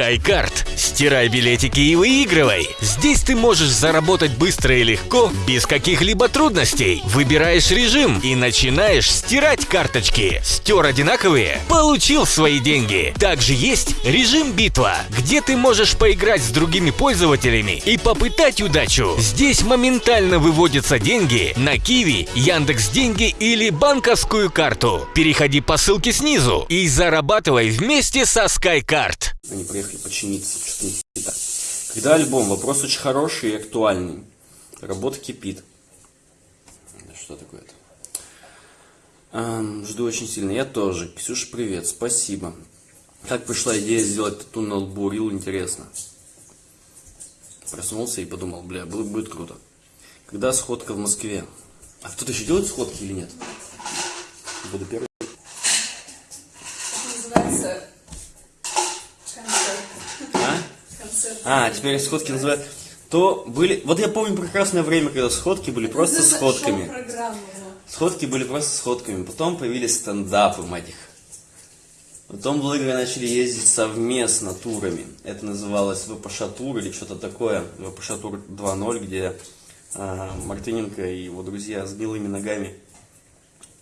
SkyCard. Стирай билетики и выигрывай. Здесь ты можешь заработать быстро и легко, без каких-либо трудностей. Выбираешь режим и начинаешь стирать карточки. Стер одинаковые? Получил свои деньги. Также есть режим битва, где ты можешь поиграть с другими пользователями и попытать удачу. Здесь моментально выводятся деньги на Киви, Яндекс Деньги или банковскую карту. Переходи по ссылке снизу и зарабатывай вместе со SkyCard. Они приехали починиться, что-то не так. Когда альбом? Вопрос очень хороший и актуальный. Работа кипит. Что такое-то? Эм, жду очень сильно. Я тоже. Ксюша, привет. Спасибо. Как пришла идея сделать тату на лбу? Рил, интересно. Проснулся и подумал, бля, будет, будет круто. Когда сходка в Москве? А кто-то еще делает сходки или нет? Буду первый. Называется концерт. А? Концерт. А, теперь сходки называют. То были. Вот я помню прекрасное время, когда сходки были просто Это сходками. Сходки были просто сходками. Потом появились стендапы, мать их. Потом блогеры начали ездить совместно турами. Это называлось ВПШ тур или что-то такое. ВПШ тур 2.0, где а, Мартыненко и его друзья с белыми ногами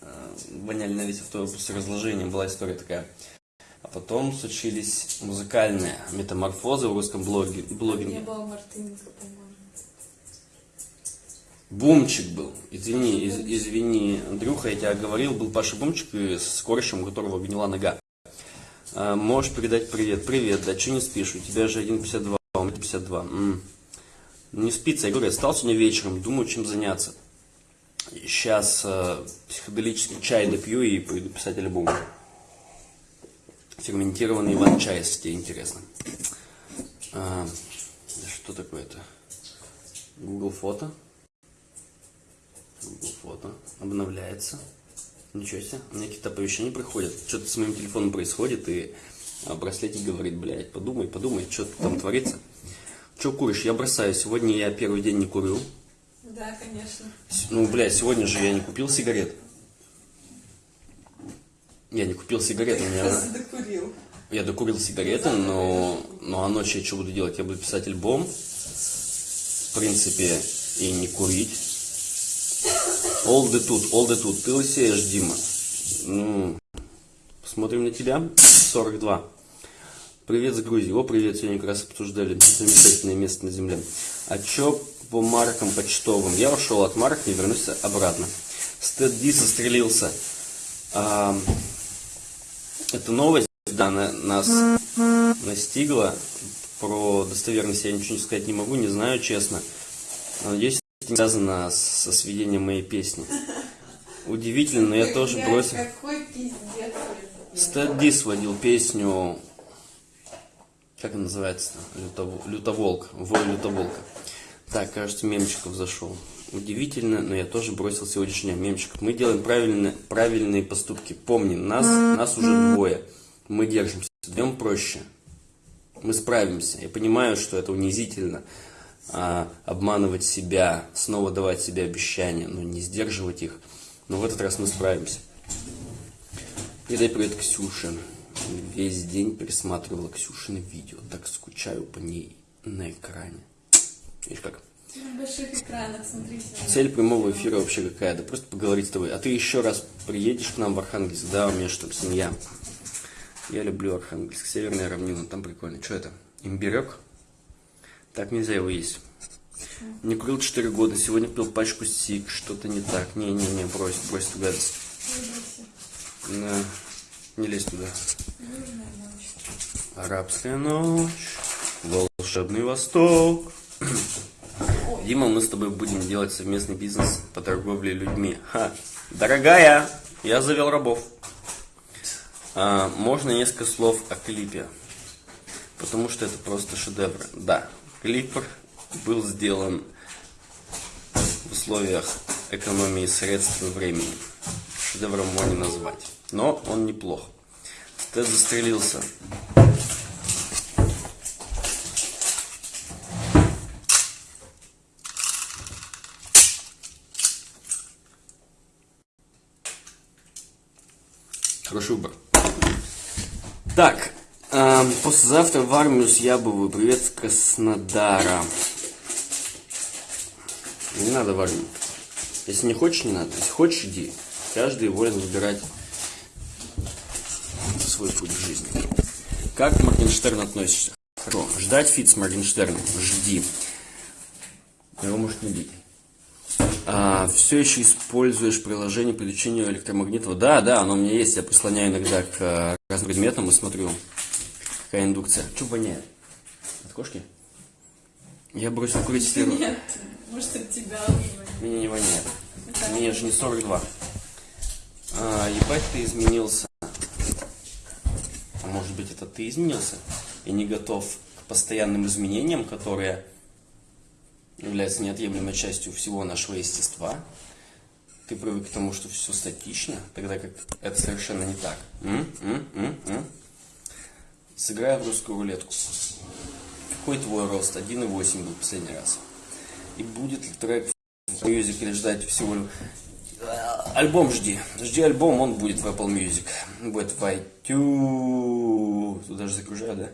а, воняли на весь автобус разложением. Была история такая. Потом случились музыкальные метаморфозы в русском блоге, Не блогинге. было Мартыненко, по-моему. Бумчик был. Извини, из- извини, Андрюха, я тебя говорил, был Паша Бумчик и с корощем, у которого гнила нога. А, можешь передать привет. Привет, да что не спишь? У тебя же 1,52, а у меня 52. М. Не спится, я говорю, я встал сегодня вечером, думаю, чем заняться. Сейчас психоделический чай допью и пойду писать альбом. Ферментированный иван-чай, если тебе интересно. А, что такое-то? Google фото. Google фото. Обновляется. Ничего себе. У меня какие-то оповещения приходят. Что-то с моим телефоном происходит, и а, браслетик говорит, блядь, подумай, подумай, что там творится. Че куришь? Я бросаю. Сегодня я первый день не курю. Да, конечно. Ну, блядь, сегодня же я не купил сигарет. Я не купил сигарет, у меня... Докурил. Я докурил сигареты, но, но а ночью я что буду делать? Я буду писать альбом, в принципе, и не курить. Олды тут, олды тут. Ты лысеешь, Дима. Ну, посмотрим на тебя. 42. Привет с Грузии. О, привет, сегодня как раз обсуждали замечательное место на земле. А чё по маркам почтовым? Я ушел от марок, не вернусь обратно. Стэд Ди сострелился. А, эта новость, да, на- нас настигла. Про достоверность я ничего сказать не могу, не знаю, честно. Но Надеюсь, это не связано со сведением моей песни. Удивительно, но я тоже бросил. Ди сводил песню, как она называется? Лютов- Лютоволк, вой Лютоволка. Так, кажется, мемчиков зашел. Удивительно, но я тоже бросил сегодняшний мемчиков. Мы делаем правильные, правильные поступки. Помни, нас, нас уже двое. Мы держимся. Вдвоем проще. Мы справимся. Я понимаю, что это унизительно. а, обманывать себя, снова давать себе обещания, но не сдерживать их. Но в этот раз мы справимся. Передай привет Ксюше. Весь день пересматривала Ксюшины видео. Так скучаю по ней на экране. Видишь как? Больших экранах. Цель прямого эфира вообще какая? Да просто поговорить с тобой. А ты еще раз приедешь к нам в Архангельск? Да, у меня что семья. Я люблю Архангельск. Северная равнина. Там прикольно. Что это? Имбирек? Так нельзя его есть. Не курил 4 года. Сегодня пил пачку сик. Что-то не так. Не-не-не, брось, брось эту гадость. На, не лезь туда. Арабская ночь, волшебный восток. Дима, мы с тобой будем делать совместный бизнес по торговле людьми. Ха. Дорогая, я завел рабов. А, можно несколько слов о клипе? Потому что это просто шедевр. Да, клип был сделан в условиях экономии средств и времени. Шедевром не назвать. Но он неплох. Стэд застрелился. Хороший выбор. Так, э, А, послезавтра в армию с Ябовую. Привет с Краснодара. Не надо в армию. Если не хочешь, не надо. Если хочешь, иди. Каждый волен выбирать свой путь в жизни. Как к Моргенштерну относишься? Хорошо. Ждать фит с Моргенштерном. Жди. Его может не бить. А, все еще используешь приложение по лечению электромагнитного? Да, да, оно у меня есть. Я прислоняю иногда к э, разным предметам и смотрю, какая индукция. Что воняет? От кошки? Я бросил курить с первого. Нет, может от тебя Меня не воняет. Мне же не 42. А, ебать, ты изменился. А может быть, это ты изменился и не готов к постоянным изменениям, которые являются неотъемлемой частью всего нашего естества. Ты привык к тому, что все статично, тогда как это совершенно не так. М? М? М? М? Сыграй в русскую рулетку. Какой твой рост? 1,8 был последний раз. И будет ли трек в Music или ждать всего. Альбом жди. Жди альбом, он будет в Apple Music. Будет в iTunes. Тут даже загружаю, да?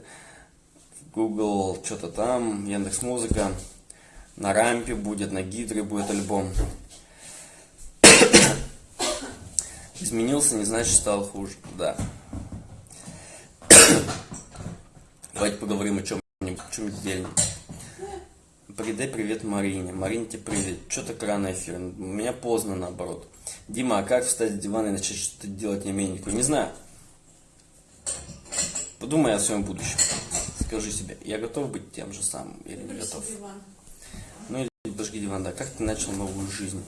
Google, что-то там, Яндекс Музыка. На рампе будет, на гидре будет альбом. Изменился, не значит стал хуже. Да. Давайте поговорим о чем-нибудь, чем-нибудь дельном. Передай привет Марине. Марине тебе привет. Что так рано эфир? У меня поздно наоборот. Дима, а как встать с дивана и начать что-то делать не меньку? Не знаю. Подумай о своем будущем. Скажи себе, я готов быть тем же самым или не готов? диван. Подожди диван, да. Как ты начал новую жизнь?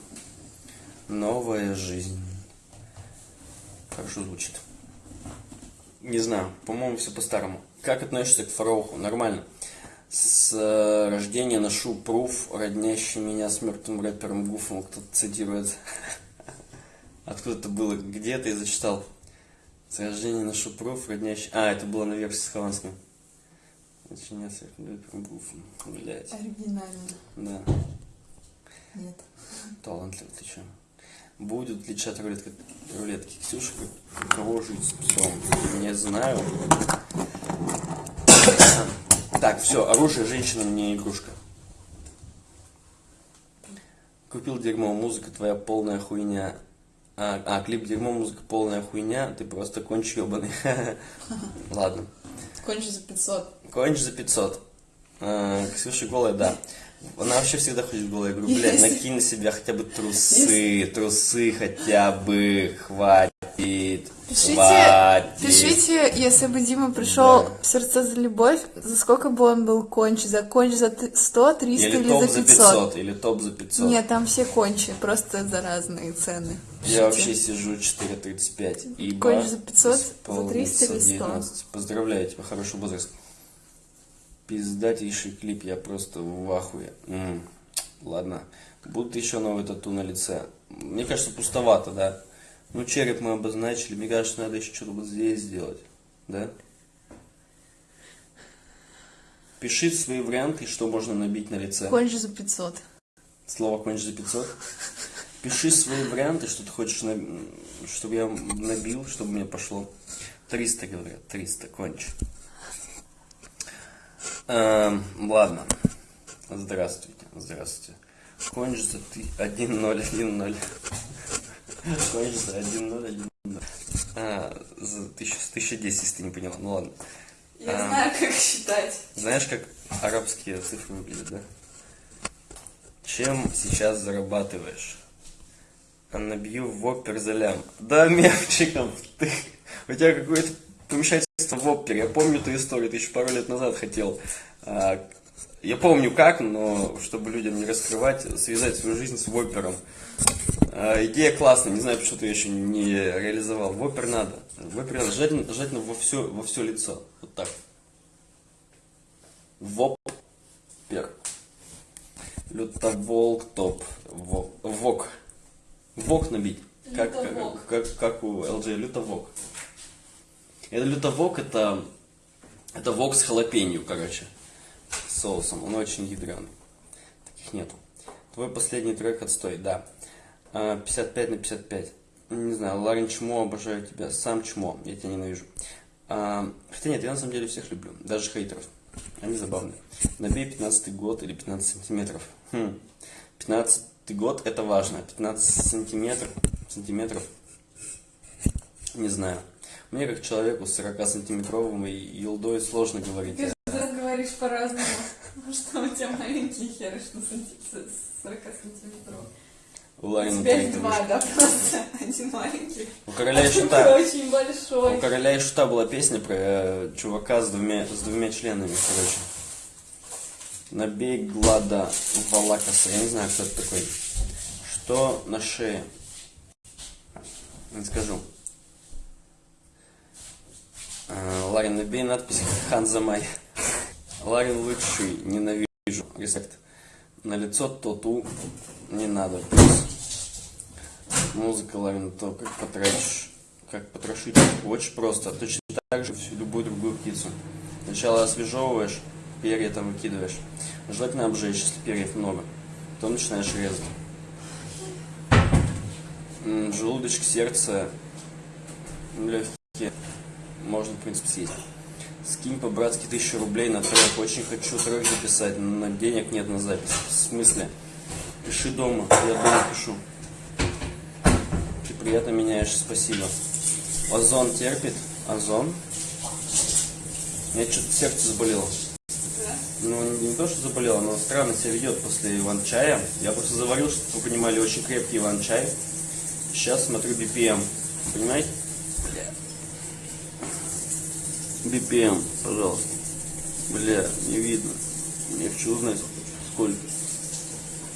Новая жизнь. Хорошо звучит. Не знаю, по-моему, все по-старому. Как относишься к Фарауху? Нормально. С э, рождения ношу пруф, роднящий меня с мертвым рэпером Гуфом. Кто-то цитирует. Откуда это было? Где я зачитал? С рождения ношу пруф, роднящий... А, это было на версии с Хованским. Сочиняю с рэпером Гуфом. Блять. Оригинально. Да. Нет. Талантливый, ты чё? Будут ли чат рулетки, рулетки? Ксюша, как- кого жить с псом? Не знаю. Так, все, оружие женщина не игрушка. Купил дерьмо, музыка твоя полная хуйня. А, а, клип дерьмо, музыка полная хуйня, ты просто конч ебаный. Ладно. Кончи за 500. Конч за 500. А, Ксюша голая, да. Она вообще всегда ходит голая. Я говорю, блядь, накинь на себя хотя бы трусы, трусы хотя бы, хватит, Пишите, хватит. пишите, если бы Дима пришел Да. в сердце за любовь, за сколько бы он был конч? За конч за т- 100, 300 Или или, топ за за 500? 500, или топ за 500. Нет, там все кончи, просто за разные цены. Я Пишите. вообще сижу 4.35. ибо Конч за 500, за исполнится 300 или 100? 19. Поздравляю тебя, хороший возраст. Пиздатейший клип, я просто в ахуе. М, Ладно. Будут еще новые тату на лице. Мне кажется, пустовато, да? Ну, череп мы обозначили. Мне кажется, надо еще что-то вот здесь сделать. Да? Пиши свои варианты, что можно набить на лице. Конч за 500. Слово конч за 500. Пиши свои варианты, что ты хочешь, на- чтобы я набил, чтобы мне пошло. 300, говорят, 300, конч. Эм, ладно. Здравствуйте, здравствуйте. Конч за ты 1-0, 1-0. Конч за 1-0, 1-0. А, за 1000, 1010, если ты не поняла. Ну ладно. Я А. знаю, как считать. Знаешь, как арабские цифры выглядят, да? Чем сейчас зарабатываешь? А набью в опер за лям. Да, мемчиком. Ты, у тебя какое-то помешательство в опере. Я помню ту историю, ты еще пару лет назад хотел. а, я помню как, но чтобы людям не раскрывать, связать свою жизнь с вопером. А, идея классная, не знаю, почему ты ее еще не реализовал. В опер надо. В опер надо. Желательно, желательно во все, во все лицо. Вот так. Вопер. Лютоволк топ. Во- Вок. Вок набить. Как, как, как, как у LG. Лютовок. Это лютовок, это, это вок с халапенью, короче. Соусом. Он очень ядреный. Таких нету. Твой последний трек отстой, да. А, 55 на 55. Не знаю, Ларин Чмо, обожаю тебя. Сам Чмо, я тебя ненавижу. А, хотя нет, я на самом деле всех люблю, даже хейтеров. Они забавные. Набей 15 год или 15 сантиметров. Хм. 15 год это важно. 15 сантиметров, сантиметров, не знаю. Мне как человеку с 40 сантиметровым и елдой сложно говорить. Ты же говоришь по-разному. Что у тебя маленькие херы, что санти- с 40 сантиметров. У У Ларина тебя их два, да, просто. Один маленький. У короля и а шута. очень У большой. короля и шута была песня про э, чувака с двумя, с двумя членами, короче. Набей глада Валакаса. Я не знаю, кто это такой. Что на шее? Не скажу. А, Ларин, набей надпись Ханзамай. Ларин лучший, ненавижу. Респект. На лицо тату не надо. Музыка, Ларин, то как потратишь, как потрошить. Очень просто. Точно так же любую другую птицу. Сначала освежевываешь, перья там выкидываешь. Желательно обжечь, если перьев много. Потом начинаешь резать. Желудочек, сердце, легкие. Можно, в принципе, съесть. Скинь по-братски тысячу рублей на трек. Очень хочу трек записать, но денег нет на запись. В смысле? Пиши дома, я дома пишу. Ты приятно меняешь, спасибо. Озон терпит? Озон? У что-то сердце заболело. Ну, не то, что заболело, но странно себя ведет после иван-чая. Я просто заварил, чтобы вы понимали, очень крепкий иван-чай. Сейчас смотрю BPM. Понимаете? BPM, пожалуйста. Бля, не видно. Я хочу узнать, сколько.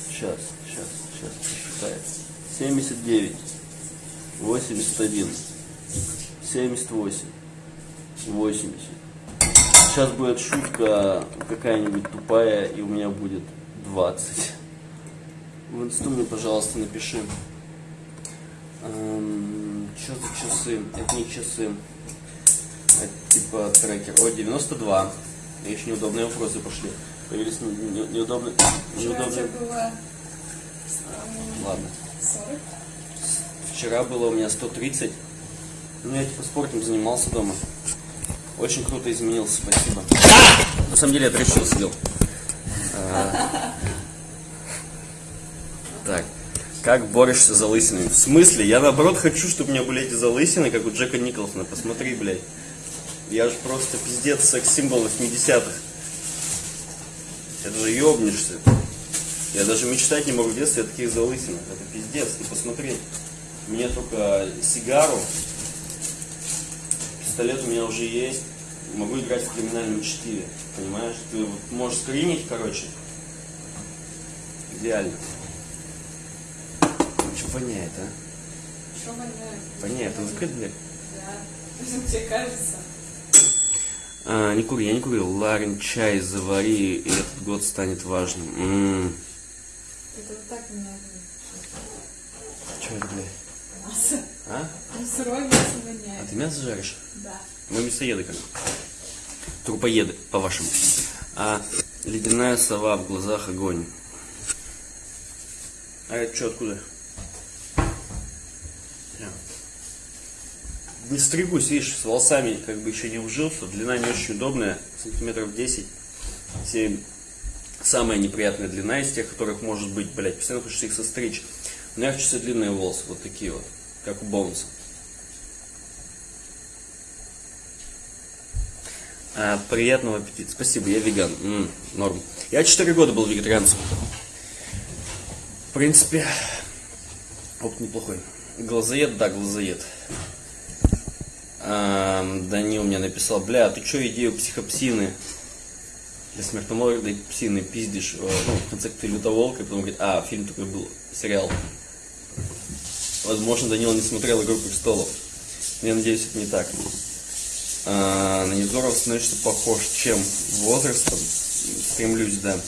Сейчас, сейчас, сейчас посчитаю. 79, 81, 78, 80. Сейчас будет шутка какая-нибудь тупая, и у меня будет 20. В инсту мне, пожалуйста, напиши. Эм, что за часы? Это не часы. Типа трекер. О, 92. Еще неудобные вопросы пошли. Появились не- не- неудобные... Неудобные... было Ладно. 40. Вчера было у меня 130. Ну, я типа спортом занимался дома. Очень круто изменился, спасибо. На самом деле я трещил сидел. А, Так. Как борешься за лысинами? В смысле? Я наоборот хочу, чтобы у меня были эти залысины, как у Джека Николсона. Посмотри, блядь. Я же просто пиздец секс-символ 80-х. Это же ёбнешься. Я даже мечтать не могу в детстве о таких залысинах. Это пиздец. Ты посмотри. Мне только сигару. Пистолет у меня уже есть. Могу играть в криминальном чтиве. Понимаешь? Ты вот можешь скринить, короче. Идеально. Что воняет, а? Что воняет? Воняет. Ты закрыть дверь? Да. Тебе кажется. А, не кури, я не курил. Ларин, чай завари, и этот год станет важным. М-м. Это вот так меня Чё это, блядь? мясо. А? Ну, сырое мясо А воняет. ты мясо жаришь? Да. Мы мясоеды как. Трупоеды, по-вашему. А ледяная сова в глазах огонь. А это что, откуда? Бля. Не стригусь, видишь, с волосами как бы еще не ужился. Длина не очень удобная, сантиметров 10. 7. Самая неприятная длина из тех, которых может быть, блядь, постоянно хочется их состричь. Но я хочу себе длинные волосы, вот такие вот, как у Боунса. А, приятного аппетита. Спасибо, я веган. М, норм. Я 4 года был вегетарианцем. В принципе, опыт неплохой. Глазоед, да, глазоед. А, Данил мне написал, бля, ты что идею психопсины для смертоносной псины пиздишь? Э, Ну, в конце ты лютоволк, и потом говорит, а, фильм такой был, сериал. Возможно, Данил не смотрел «Игру престолов». Я надеюсь, это не так. А, на Невзорова становишься похож. Чем? Возрастом? Стремлюсь, да.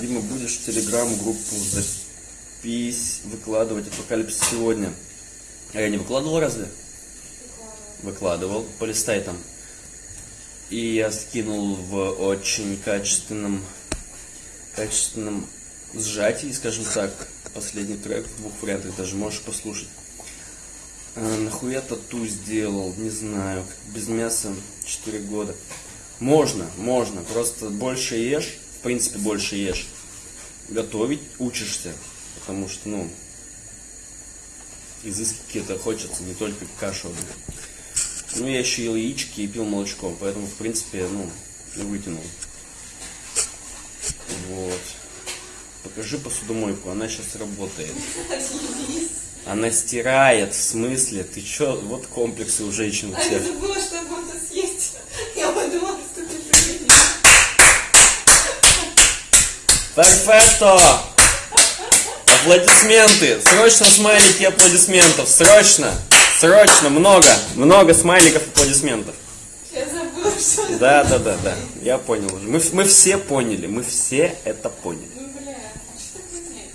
Дима, будешь в телеграм-группу запись выкладывать апокалипсис сегодня. А я не выкладывал разве? Выкладывал. Полистай там. И я скинул в очень качественном, качественном сжатии, скажем так, последний трек в двух вариантах, даже можешь послушать. А, нахуя тату сделал? Не знаю. Без мяса 4 года. Можно, можно. Просто больше ешь. В принципе, больше ешь. Готовить учишься. Потому что, ну, изыски какие-то хочется, не только кашу. Ну, я еще ел яички и пил молочко, поэтому, в принципе, ну, вытянул. Вот. Покажи посудомойку, она сейчас работает. Она стирает, в смысле? Ты чё? Вот комплексы у женщин у А я забыла, что можно съесть. Я подумала, что ты приедешь. Перфекто! Аплодисменты! Срочно смайлики аплодисментов! Срочно! Срочно! Много! Много смайликов аплодисментов! Я забыла, что... Да, да, да, да. Я понял уже. Мы, мы все поняли. Мы все это поняли. Ну, бля, а что так воняет?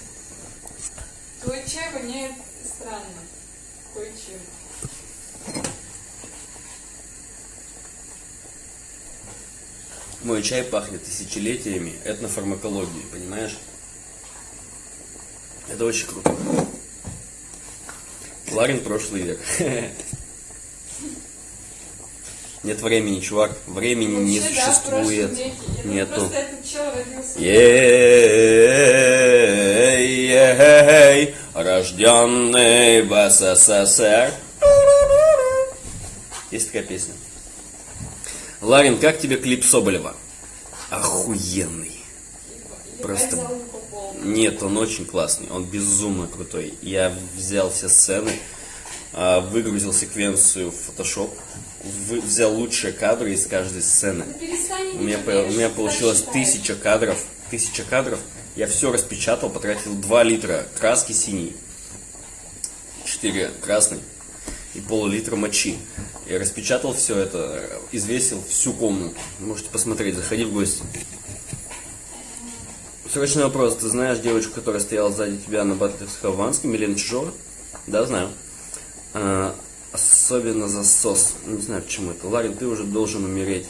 Твой чай воняет странно. Кое-чем. Мой чай пахнет тысячелетиями этнофармакологии, понимаешь? Это очень круто. Ларин прошлый век. Нет времени, чувак. Времени не да, существует. веке. Нету. Родился. Ей, рожденный в СССР. Есть такая песня. Ларин, как тебе клип Соболева? Охуенный. Просто-. Нет, он очень классный, он безумно крутой. Я взял все сцены, а, выгрузил секвенцию в Photoshop, взял лучшие кадры из каждой сцены. Ну, У меня, у меня получилось тысяча кадров. Тысяча кадров. Я все распечатал, потратил 2 литра краски синей, 4 красной и пол-литра мочи. Я распечатал все это, извесил всю комнату. Можете посмотреть, заходи в гости. Срочный вопрос. Ты знаешь девочку, которая стояла сзади тебя на батле с Хованским, Милена Чижова? Да, знаю. А, особенно засос. Не знаю, почему это. Ларин, ты уже должен умереть.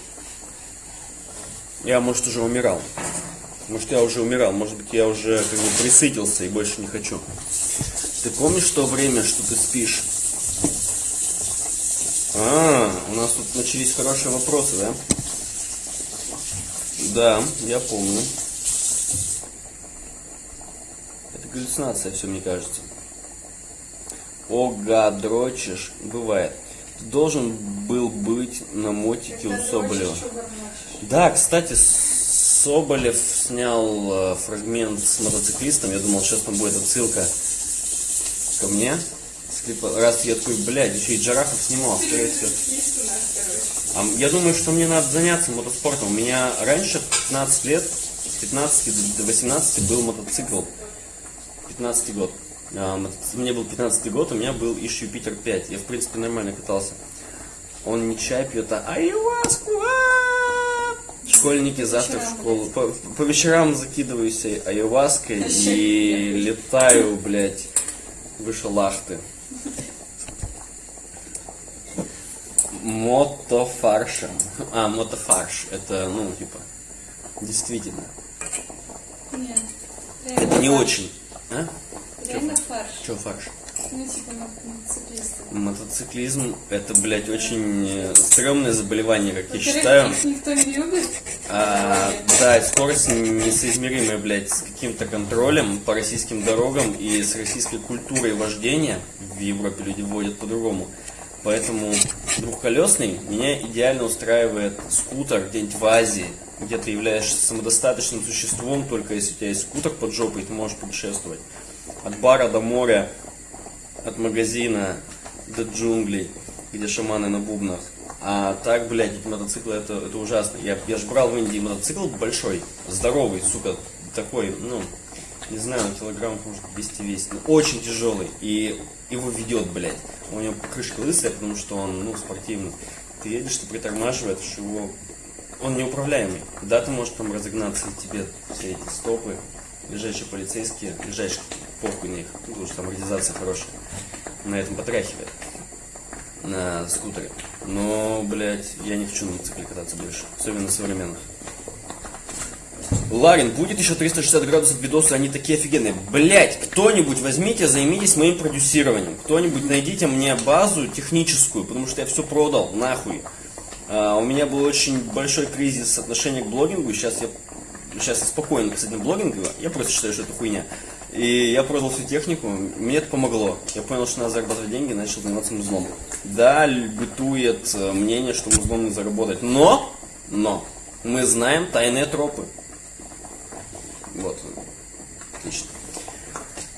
Я, может, уже умирал. Может, я уже умирал. Может быть, я уже как бы присытился и больше не хочу. Ты помнишь то время, что ты спишь? А, у нас тут начались хорошие вопросы, да? Да, я помню. Это галлюцинация все, мне кажется. Ога, дрочишь. Бывает. Ты должен был быть на мотике у Когда Соболева. чё бормочешь? Да, кстати, Соболев снял э, фрагмент с мотоциклистом. Я думал, сейчас там будет отсылка ко мне. Раз я такой, блядь, еще и Джарахов снимал, скорее всего. У Я думаю, что мне надо заняться мотоспортом. У меня раньше, в 15 лет, с 15 до 18 был мотоцикл. 15 год. А, Мне был 15 год, у меня был Иш Юпитер 5. Я, в принципе, нормально катался. Он не чай пьет, а айваску. а! Школьники завтра в школу. По, по вечерам закидываюсь айваской и летаю, блядь, выше лахты. Мотофаршем. А, мотофарш. Это, ну, типа, действительно. Нет. Это не очень. А? Реально фарш. Че фарш? Ну, типа. Мотоциклизм это, блядь, очень э, стрёмное заболевание, как я считаю. их никто не любит. А, да, скорость несоизмеримая, блядь, с каким-то контролем по российским дорогам и с российской культурой вождения. В Европе люди водят по-другому. Поэтому двухколесный меня идеально устраивает скутер где-нибудь в Азии, где ты являешься самодостаточным существом, только если у тебя есть скутер под жопой, ты можешь путешествовать. От бара до моря, от магазина до джунглей, где шаманы на бубнах. А так, блядь, эти мотоциклы, это, это ужасно. Я, я ж брал в Индии мотоцикл большой, здоровый, сука, такой, ну, не знаю, килограмм, может, 200 весит. но очень тяжелый. И его ведет, блядь. У него крышка лысая, потому что он, ну, спортивный. Ты едешь, ты притормаживаешь, его... Он неуправляемый. Да, ты можешь там разогнаться, и тебе все эти стопы, ближайшие полицейские, ближайшие, на них, ну, потому что там реализация хорошая, на этом потряхивает на скутере. Но, блядь, я не хочу на мотоцикле кататься больше. Особенно современных. Ларин, будет еще 360 градусов видосы, они такие офигенные. Блять, кто-нибудь возьмите, займитесь моим продюсированием. Кто-нибудь найдите мне базу техническую, потому что я все продал, нахуй. А, у меня был очень большой кризис отношения к блогингу, сейчас я, сейчас я спокойно касательно блогинга, я просто считаю, что это хуйня. И я продал всю технику, мне это помогло. Я понял, что надо зарабатывать деньги, начал заниматься музлом. Да, бытует э, мнение, что музлом не заработать. Но, но, мы знаем тайные тропы. Вот. Отлично.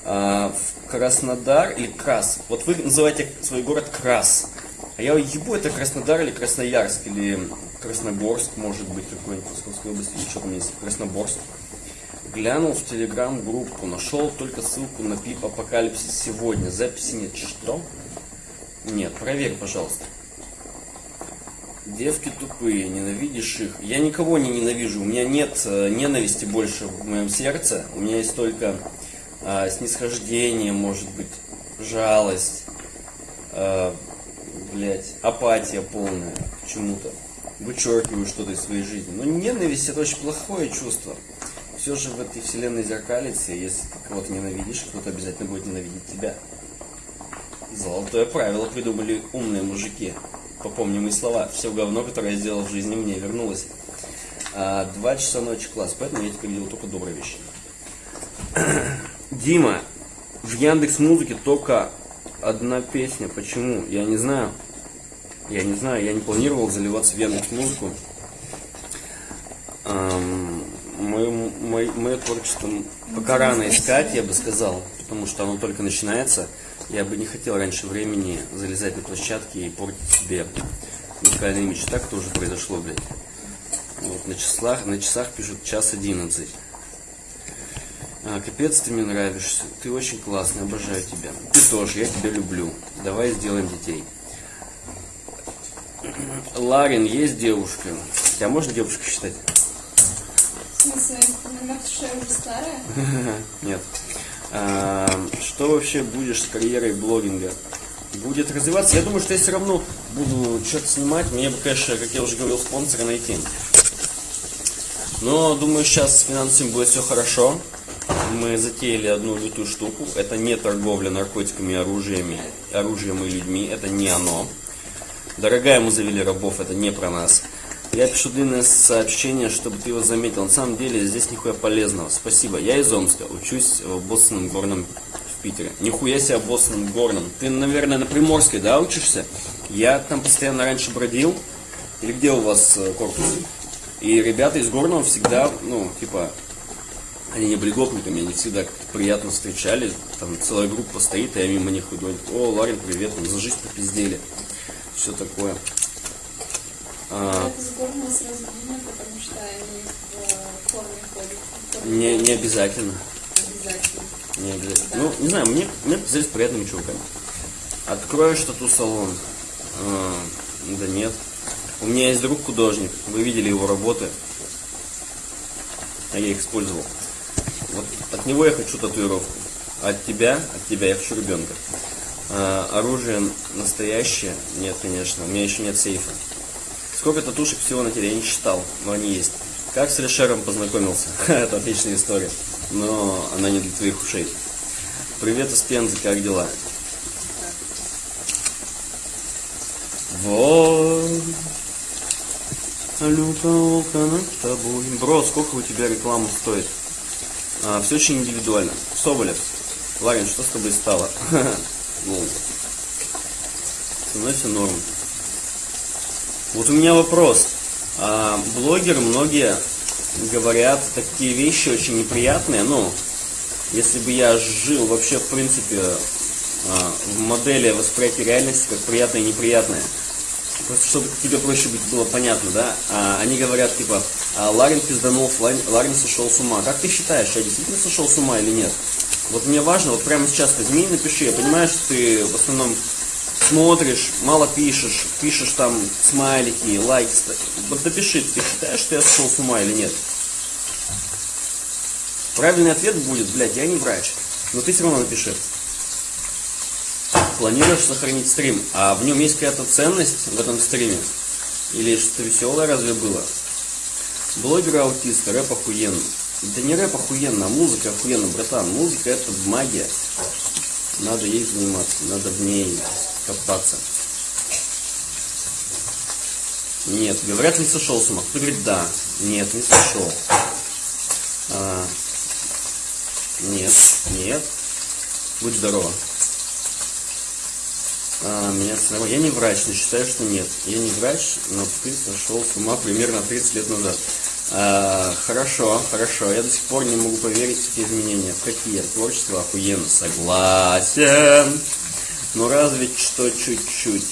А, в Краснодар или Крас. Вот вы называете свой город Крас. А я ебу, это Краснодар или Красноярск, или Красногорск, может быть, какой-нибудь Московской области, или что там есть, Красноборск. Глянул в телеграм-группу, нашел только ссылку на клип Апокалипсис сегодня. Записи нет. Что? Нет, проверь, пожалуйста. Девки тупые, ненавидишь их. Я никого не ненавижу, у меня нет э, ненависти больше в моем сердце. У меня есть только э, снисхождение, может быть, жалость, э, блять, апатия полная к чему-то. Вычеркиваю что-то из своей жизни. Но ненависть это очень плохое чувство. Все же в этой вселенной зеркалится, если ты кого-то ненавидишь, кто-то обязательно будет ненавидеть тебя. Золотое правило придумали умные мужики попомни мои слова. Все говно, которое я сделал в жизни, мне вернулось. А, два часа ночи класс, поэтому я теперь делаю только добрые вещи. Дима, в Яндекс Музыке только одна песня. Почему? Я не знаю. Я не знаю, я не планировал заливаться в Яндекс Музыку. Мое, мое, мое творчество пока рано искать, я бы сказал, потому что оно только начинается. Я бы не хотел раньше времени залезать на площадки и портить себе музыкальный имидж. Так тоже произошло, блядь. Вот, на часах, на часах пишут час одиннадцать. А, капец, ты мне нравишься. Ты очень классный, обожаю тебя. Ты тоже, я тебя люблю. Давай сделаем детей. Ларин, есть девушка. Тебя можно девушкой считать? В смысле, я уже старая? Нет. А, что вообще будешь с карьерой блогинга? Будет развиваться. Я думаю, что я все равно буду что-то снимать. Мне бы, конечно, как я уже говорил, спонсора найти. Но думаю, сейчас с финансами будет все хорошо. Мы затеяли одну лютую штуку. Это не торговля наркотиками, оружиями, оружием и людьми. Это не оно. Дорогая, мы завели рабов, это не про нас. Я пишу длинное сообщение, чтобы ты его заметил. На самом деле здесь нихуя полезного. Спасибо. Я из Омска, учусь в Боссонном горном в Питере. Нихуя себе Боссонном горном. Ты, наверное, на Приморской, да, учишься? Я там постоянно раньше бродил. Или где у вас э, корпус? И ребята из Горного всегда, ну, типа, они не были гопниками, они всегда приятно встречали. Там целая группа стоит, и я мимо них иду. О, Ларин, привет, там за жизнь попиздели. Все такое. А... Не, не обязательно. Обязательно. Не обязательно. Ну, не знаю, мне, мне показались приятными чуваками. Откроешь тату-салон? А, да нет. У меня есть друг художник, вы видели его работы. А я их использовал. Вот от него я хочу татуировку. А от тебя, от тебя я хочу ребенка. А, оружие настоящее? Нет, конечно. У меня еще нет сейфа. Сколько татушек всего на теле, я не считал, но они есть. Как с Решером познакомился? Это отличная история, но она не для твоих ушей. Привет из Пензы, как дела? Вот. Лютовка над тобой. Бро, сколько у тебя реклама стоит? А, все очень индивидуально. Соболев. Ларин, что с тобой стало? Ну, со мной все норм. Вот у меня вопрос. А, блогеры многие говорят такие вещи очень неприятные. Ну, если бы я жил вообще, в принципе, а, в модели восприятия реальности как приятное и неприятное. Просто чтобы тебе проще быть было понятно, да? А, они говорят, типа, Ларин пизданул, Ларин, Ларин сошел с ума. Как ты считаешь, я действительно сошел с ума или нет? Вот мне важно, вот прямо сейчас возьми и напиши. Я понимаю, что ты в основном смотришь, мало пишешь, пишешь там смайлики, лайки. Вот напиши, ты считаешь, что я сошел с ума или нет? Правильный ответ будет, блядь, я не врач. Но ты все равно напиши. Планируешь сохранить стрим, а в нем есть какая-то ценность в этом стриме? Или что-то веселое разве было? Блогер аутист, рэп охуенный. Да не рэп охуенно, а музыка охуенно, братан. Музыка это магия. Надо ей заниматься, надо в ней копаться. Нет, говорят, не сошел с ума. Кто говорит да? Нет, не сошел. А, нет, нет. Будь здорова. А, меня самого. Я не врач, но считаю, что нет. Я не врач, но ты сошел с ума примерно 30 лет назад. А, хорошо, хорошо. Я до сих пор не могу поверить в такие изменения. Какие? Творчество охуенно. Согласен. Но разве что чуть-чуть.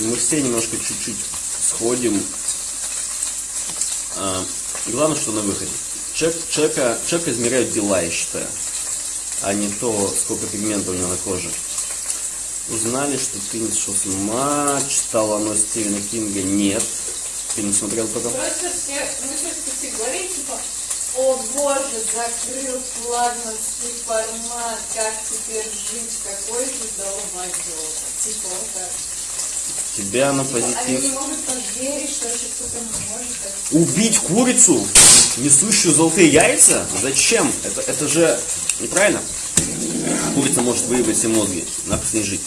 Мы все немножко чуть-чуть сходим. А, главное, что на выходе. Человек, человека, человека измеряют дела, я считаю, а не то, сколько пигмента у него на коже. Узнали, что ты не сошел с ума, читал оно Стивена Кинга? Нет. Ты не смотрел пока? Просто все, мы все все говорим, типа, о боже, закрыл флагманский формат, как теперь жить, какой же долбоёб. Типа, вот так. Тебя на Типа, Они не позитив. могут поверить, что вообще кто-то может так. Убить курицу, несущую золотые яйца? Зачем? Это, это же неправильно. Курица может выебать все мозги, нахуй с ней жить.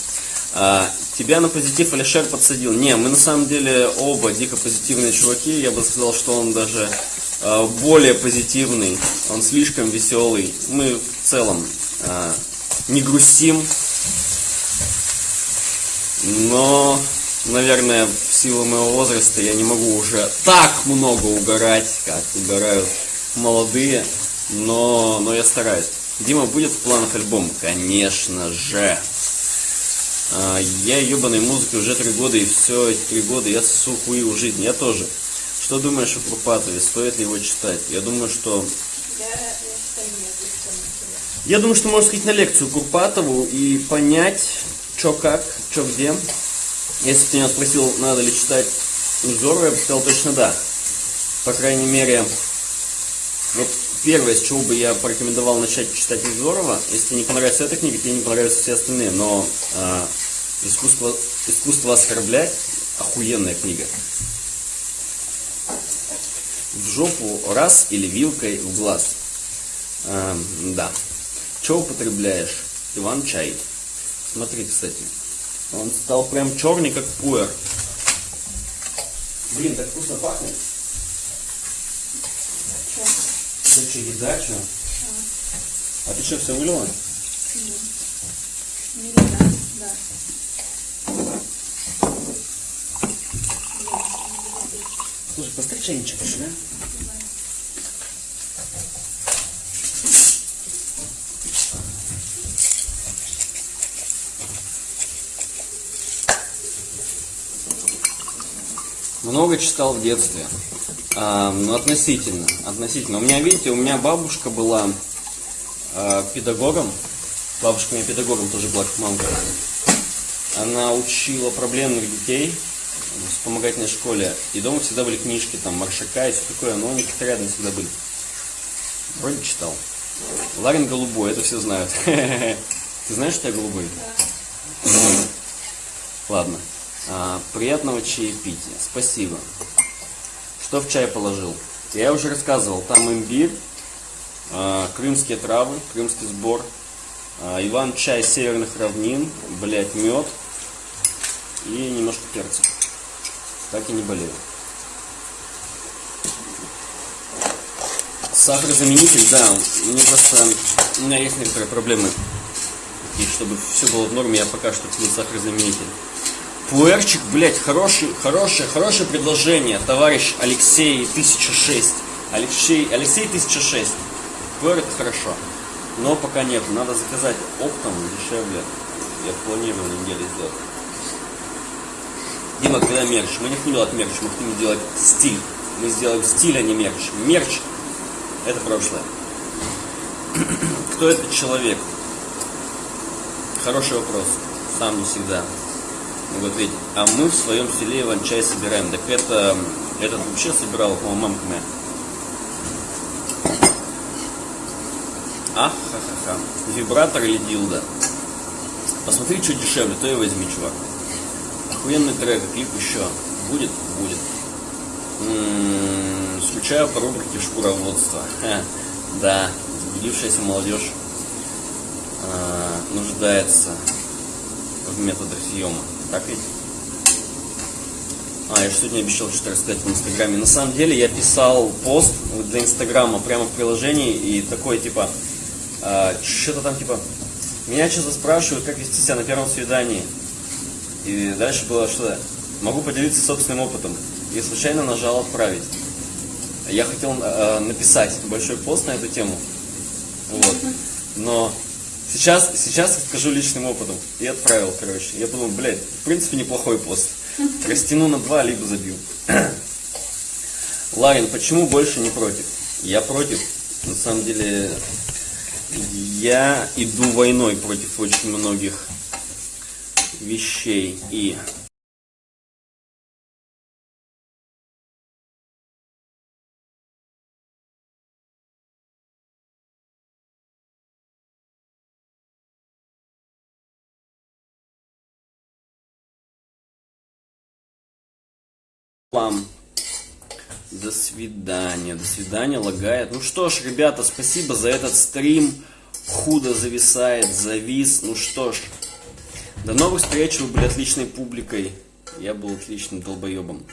А, тебя на позитив Алишер подсадил. Не, мы на самом деле оба дико позитивные чуваки. Я бы сказал, что он даже а, более позитивный. Он слишком веселый. Мы в целом а, не грустим. Но, наверное, в силу моего возраста я не могу уже так много угорать, как угорают молодые. Но, но я стараюсь. Дима, будет в планах альбом? Конечно же. А, Я ебаной музыкой уже три года, и все эти три года я сосу у жизни. Я тоже. Что думаешь о Курпатове? Стоит ли его читать? Я думаю, что... Я, думаю, что можно сходить на лекцию Курпатову и понять, что как, что где. Если ты меня спросил, надо ли читать Узорова, я бы сказал точно да. По крайней мере, вот первое, с чего бы я порекомендовал начать читать Узорова, если не понравится эта книга, тебе не понравятся все остальные, но а, искусство, искусство оскорблять охуенная книга. В жопу раз или вилкой в глаз. А, да. Что употребляешь? Иван чай. Смотри, кстати. Он стал прям черный, как пуэр. Блин, так вкусно пахнет. Это что, что? А ты что, все вылила? Не видно, да. Слушай, поставь чайничек еще, да? Много читал в детстве. А, ну, относительно. Относительно. У меня, видите, у меня бабушка была а, педагогом. Бабушка у меня педагогом тоже была, как мамка. Она учила проблемных детей в вспомогательной школе. И дома всегда были книжки, там, Маршака и все такое, но они как-то рядом всегда были. Вроде читал. Ларин голубой, это все знают. Ты знаешь, что я голубой? Ладно. А, приятного чаепития. Спасибо. Что в чай положил? Я уже рассказывал. Там имбирь, а, крымские травы, крымский сбор, а, Иван чай северных равнин, блять, мед и немножко перца. Так и не болею. Сахарозаменитель, да, мне просто, у меня есть некоторые проблемы. И чтобы все было в норме, я пока что пью сахарозаменитель. Пуэрчик, блять, хороший, хорошее, хорошее предложение, товарищ Алексей 1006. Алексей, Алексей 1006. Пуэр это хорошо. Но пока нет, надо заказать оптом дешевле. Я планирую на неделе сделать. Дима, когда мерч? Мы не хотим делать мерч, мы хотим сделать стиль. Мы сделаем стиль, а не мерч. Мерч – это прошлое. Кто этот человек? Хороший вопрос. Сам не всегда могу ответить. А мы в своем селе иван-чай собираем. Так это, этот вообще собирал, по-моему, мамка моя. А, ха-ха-ха. Вибратор или дилда? Посмотри, что дешевле, то и возьми, чувак. Охуенный трек, клип еще. Будет? Будет. М-м, скучаю по рубрике шкуроводства. Да, заблудившаяся молодежь а, нуждается в методах съема. Так ведь? А, я что-то не обещал что-то рассказать в Инстаграме. На самом деле я писал пост для Инстаграма прямо в приложении и такой типа, а, что-то там типа, меня что-то спрашивают, как вести себя на первом свидании. И дальше было что-то, могу поделиться собственным опытом. И случайно нажал отправить. Я хотел э, написать большой пост на эту тему. Вот. Но сейчас, сейчас скажу личным опытом. И отправил, короче. Я подумал, блядь, в принципе, неплохой пост. Растяну на два, либо забью. Ларин, почему больше не против? Я против. На самом деле, я иду войной против очень многих вещей. И вам. До свидания. До свидания, лагает. Ну что ж, ребята, спасибо за этот стрим. Худо зависает, завис. Ну что ж, до новых встреч. Вы были отличной публикой. Я был отличным долбоебом.